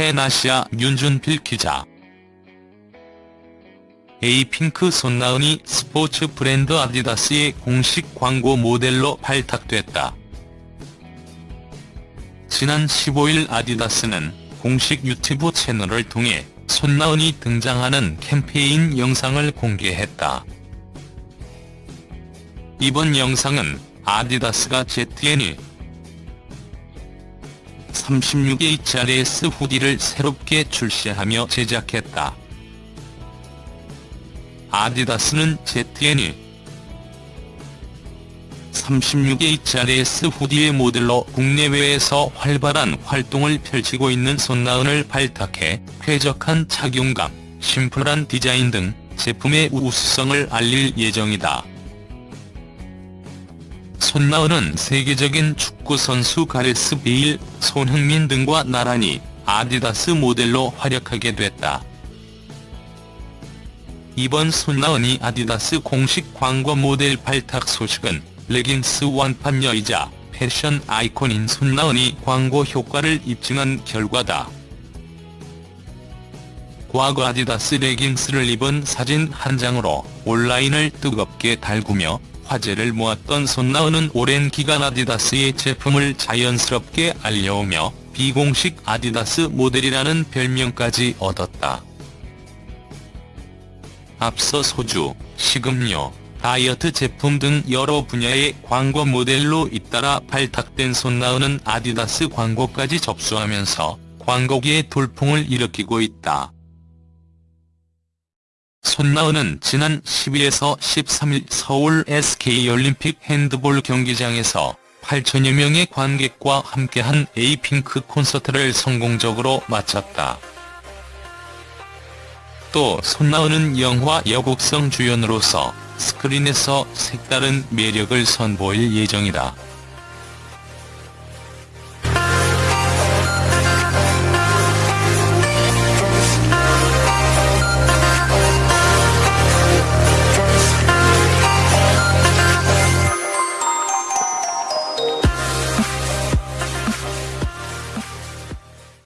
팬아시아 윤준필 기자 에이핑크 손나은이 스포츠 브랜드 아디다스의 공식 광고 모델로 발탁됐다. 지난 15일 아디다스는 공식 유튜브 채널을 통해 손나은이 등장하는 캠페인 영상을 공개했다. 이번 영상은 아디다스가 ZN이 36HRS 후디를 새롭게 출시하며 제작했다. 아디다스는 ZN이 36HRS 후디의 모델로 국내외에서 활발한 활동을 펼치고 있는 손나은을 발탁해 쾌적한 착용감, 심플한 디자인 등 제품의 우수성을 알릴 예정이다. 손나은은 세계적인 축구선수 가레스 베일, 손흥민 등과 나란히 아디다스 모델로 활약하게 됐다. 이번 손나은이 아디다스 공식 광고 모델 발탁 소식은 레깅스 완판녀이자 패션 아이콘인 손나은이 광고 효과를 입증한 결과다. 과거 아디다스 레깅스를 입은 사진 한 장으로 온라인을 뜨겁게 달구며 화제를 모았던 손나은은 오랜 기간 아디다스의 제품을 자연스럽게 알려오며 비공식 아디다스 모델이라는 별명까지 얻었다. 앞서 소주, 식음료, 다이어트 제품 등 여러 분야의 광고 모델로 잇따라 발탁된 손나은은 아디다스 광고까지 접수하면서 광고계의 돌풍을 일으키고 있다. 손나은은 지난 12에서 13일 서울 SK올림픽 핸드볼 경기장에서 8천여 명의 관객과 함께한 에이핑크 콘서트를 성공적으로 마쳤다. 또 손나은은 영화 여국성 주연으로서 스크린에서 색다른 매력을 선보일 예정이다.